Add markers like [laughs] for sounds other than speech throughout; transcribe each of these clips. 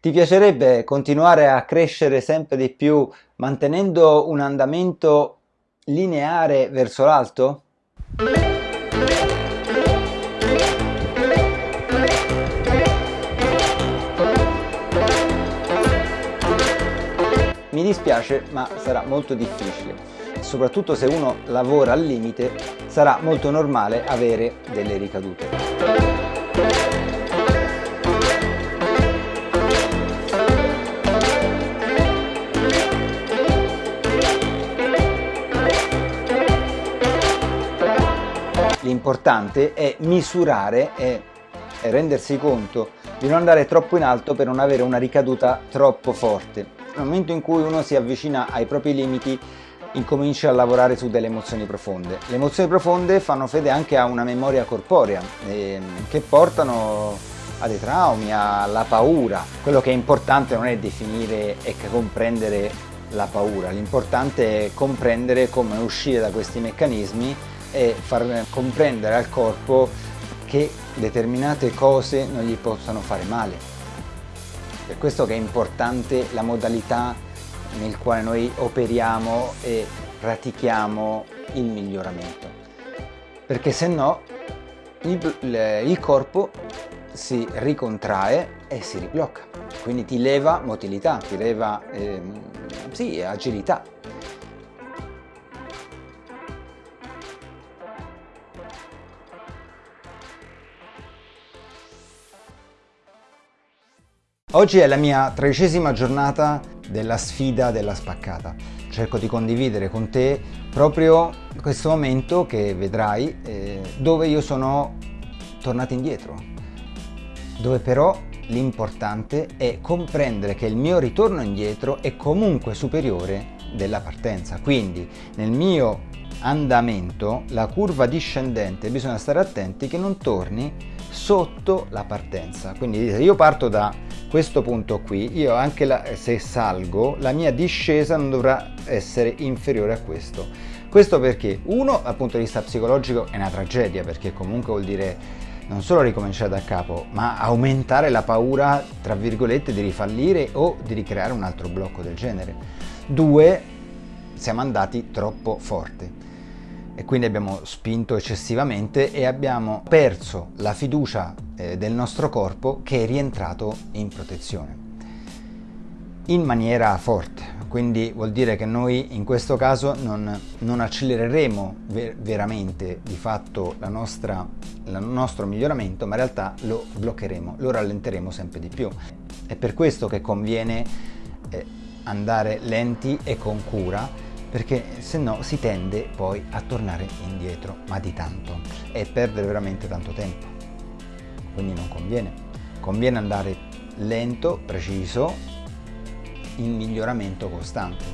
Ti piacerebbe continuare a crescere sempre di più mantenendo un andamento lineare verso l'alto? Mi dispiace ma sarà molto difficile, soprattutto se uno lavora al limite sarà molto normale avere delle ricadute. L'importante è misurare e rendersi conto di non andare troppo in alto per non avere una ricaduta troppo forte. Nel momento in cui uno si avvicina ai propri limiti incomincia a lavorare su delle emozioni profonde. Le emozioni profonde fanno fede anche a una memoria corporea eh, che portano a dei traumi, alla paura. Quello che è importante non è definire e comprendere la paura, l'importante è comprendere come uscire da questi meccanismi e far comprendere al corpo che determinate cose non gli possono fare male. Per questo che è importante la modalità nel quale noi operiamo e pratichiamo il miglioramento. Perché se no il, il corpo si ricontrae e si riblocca. Quindi ti leva motilità, ti leva eh, sì, agilità. Oggi è la mia tredicesima giornata della sfida della spaccata. Cerco di condividere con te proprio questo momento che vedrai eh, dove io sono tornato indietro, dove però l'importante è comprendere che il mio ritorno indietro è comunque superiore della partenza. Quindi nel mio andamento la curva discendente bisogna stare attenti che non torni sotto la partenza. Quindi io parto da questo punto qui, io anche la, se salgo, la mia discesa non dovrà essere inferiore a questo. Questo perché, uno, dal punto di vista psicologico è una tragedia, perché comunque vuol dire non solo ricominciare da capo, ma aumentare la paura, tra virgolette, di rifallire o di ricreare un altro blocco del genere. Due, siamo andati troppo forte e quindi abbiamo spinto eccessivamente e abbiamo perso la fiducia eh, del nostro corpo che è rientrato in protezione. In maniera forte. Quindi vuol dire che noi in questo caso non, non accelereremo ver veramente di fatto nostra, il nostro miglioramento ma in realtà lo bloccheremo, lo rallenteremo sempre di più. È per questo che conviene eh, andare lenti e con cura perché se no si tende poi a tornare indietro, ma di tanto, e perdere veramente tanto tempo. Quindi non conviene. Conviene andare lento, preciso, in miglioramento costante,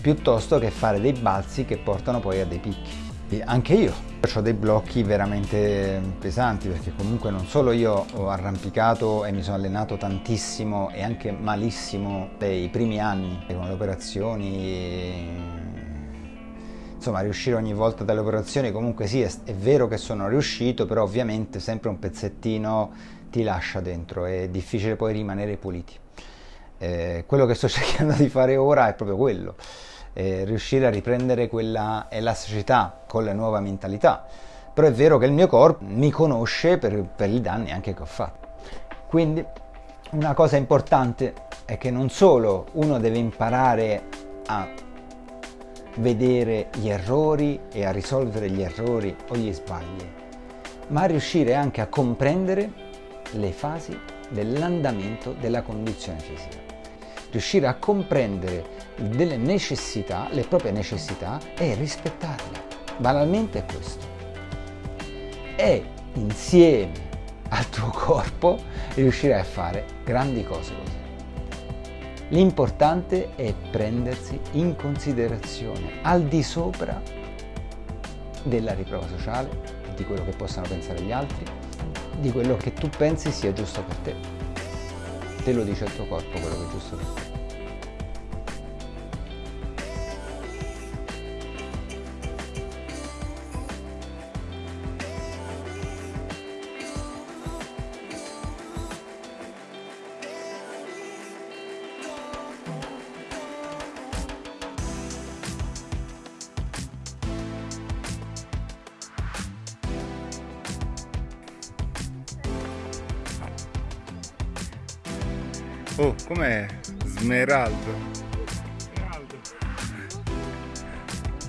piuttosto che fare dei balzi che portano poi a dei picchi. E anche io ho dei blocchi veramente pesanti perché comunque non solo io ho arrampicato e mi sono allenato tantissimo e anche malissimo nei primi anni con le operazioni insomma riuscire ogni volta dalle operazioni comunque sì è, è, vero che sono riuscito però ovviamente sempre un pezzettino ti lascia dentro è difficile poi rimanere puliti. Eh, quello che sto [laughs] cercando di fare ora è proprio quello eh, riuscire a riprendere quella elasticità con la nuova mentalità però è vero che il mio corpo mi conosce per, per i danni anche che ho fatto quindi una cosa importante è che non solo uno deve imparare a vedere gli errori e a risolvere gli errori o gli sbagli, ma riuscire anche a comprendere le fasi dell'andamento della condizione fisica. Riuscire a comprendere delle necessità, le proprie necessità e rispettarle. Banalmente è questo. E insieme al tuo corpo riuscirai a fare grandi cose così. L'importante è prendersi in considerazione al di sopra della riprova sociale, di quello che possano pensare gli altri, di quello che tu pensi sia giusto per te. Te lo dice il tuo corpo quello che è giusto per te. Oh, com'è? Smeraldo.